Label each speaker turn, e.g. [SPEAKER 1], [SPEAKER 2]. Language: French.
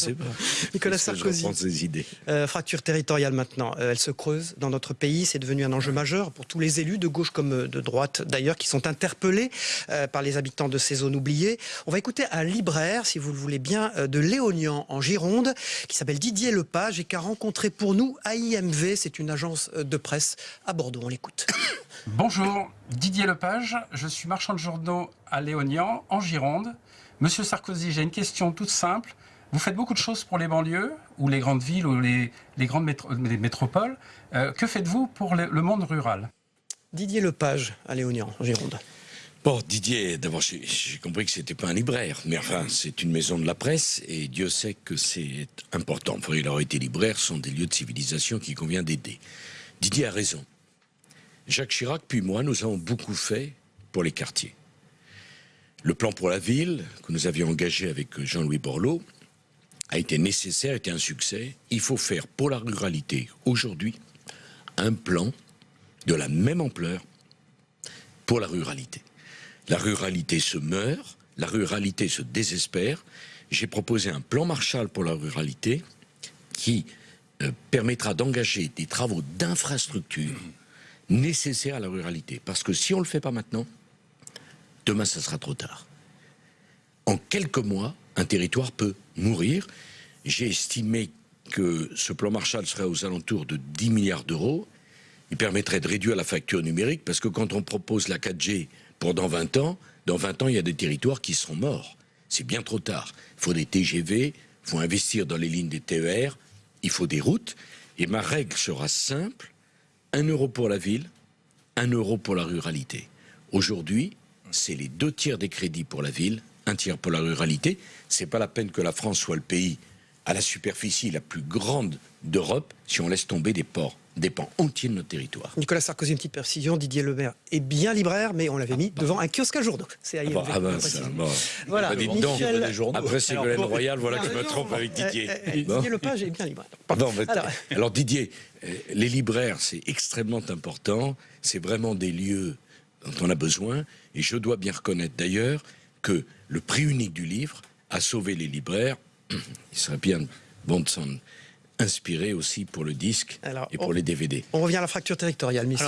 [SPEAKER 1] sais pas.
[SPEAKER 2] Nicolas Sarkozy.
[SPEAKER 1] reprends ces idées.
[SPEAKER 2] Euh, fracture territoriale maintenant, Euh, elle se creuse dans notre pays, c'est devenu un enjeu majeur pour tous les élus, de gauche comme euh, de droite d'ailleurs, qui sont interpellés euh, par les habitants de ces zones oubliées. On va écouter un libraire, si vous le voulez bien, de Léognan en Gironde, qui s'appelle Didier Lepage et qui a rencontré pour nous AIMV, c'est une agence de presse à Bordeaux. On l'écoute.
[SPEAKER 3] Bonjour, Didier Lepage, je suis marchand de journaux à Léognan, en Gironde. Monsieur Sarkozy, j'ai une question toute simple. Vous faites beaucoup de choses pour les banlieues, ou les grandes villes, ou les, les grandes métro- les métropoles. Euh, que faites-vous pour le, le monde rural?
[SPEAKER 2] Didier Lepage à Léognan en Gironde.
[SPEAKER 1] Bon, Didier, d'abord, j'ai j'ai compris que c'était pas un libraire, mais enfin, c'est une maison de la presse, et Dieu sait que c'est important. Enfin, il aurait été libraire, ce sont des lieux de civilisation qu'il convient d'aider. Didier a raison. Jacques Chirac, puis moi, nous avons beaucoup fait pour les quartiers. Le plan pour la ville, que nous avions engagé avec Jean-Louis Borloo, a été nécessaire, était un succès. Il faut faire pour la ruralité, aujourd'hui, un plan de la même ampleur pour la ruralité. La ruralité se meurt, la ruralité se désespère. J'ai proposé un plan Marshall pour la ruralité qui euh, permettra d'engager des travaux d'infrastructure nécessaires à la ruralité. Parce que si on ne le fait pas maintenant, demain, ça sera trop tard. En quelques mois, un territoire peut mourir. J'ai estimé que ce plan Marshall serait aux alentours de 10 milliards d'euros. Il permettrait de réduire la facture numérique parce que quand on propose la 4G pour dans 20 ans, dans 20 ans, il y a des territoires qui seront morts. C'est bien trop tard. Il faut des TGV, il faut investir dans les lignes des TER, il faut des routes. Et ma règle sera simple 1 euro pour la ville, 1 euro pour la ruralité. Aujourd'hui, c'est les deux tiers des crédits pour la ville, un tiers pour la ruralité. C'est pas la peine que la France soit le pays à la superficie la plus grande d'Europe si on laisse tomber des ports, des pans entiers de notre territoire.
[SPEAKER 2] Nicolas Sarkozy, une petite précision, Didier Lepage est bien libraire, mais on l'avait mis devant un kiosque à journaux. C'est AIMV.
[SPEAKER 1] Bon, ah ben, ça, bon.
[SPEAKER 2] Voilà.
[SPEAKER 1] Bah, dites donc,
[SPEAKER 2] Michel-
[SPEAKER 1] après Ségolène Royal, voilà que je me trompe avec Didier.
[SPEAKER 2] Eh, eh,
[SPEAKER 1] Bon.
[SPEAKER 2] Didier Lepage est bien libraire.
[SPEAKER 1] Mais-
[SPEAKER 2] Alors-
[SPEAKER 1] alors, Didier, euh, les libraires, c'est extrêmement important. C'est vraiment des lieux dont on a besoin. Et je dois bien reconnaître d'ailleurs que le prix unique du livre a sauvé les libraires. Il serait bien bon de s'en inspirer aussi pour le disque
[SPEAKER 2] Alors,
[SPEAKER 1] et pour
[SPEAKER 2] on-
[SPEAKER 1] les DVD.
[SPEAKER 2] On revient à la fracture territoriale, Michel.